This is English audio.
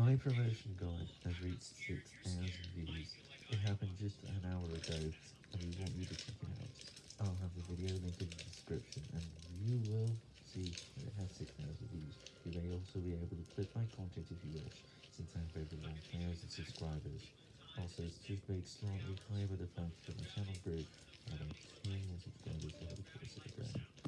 My promotion guide has reached 6,000 views. It happened just an hour ago, and we want you to check it out. I'll have the video link in the description, and you will see that it has 6,000 views. You may also be able to click my content if you wish, since I have over 1,000 subscribers. Also, it's just made slightly higher with the fact that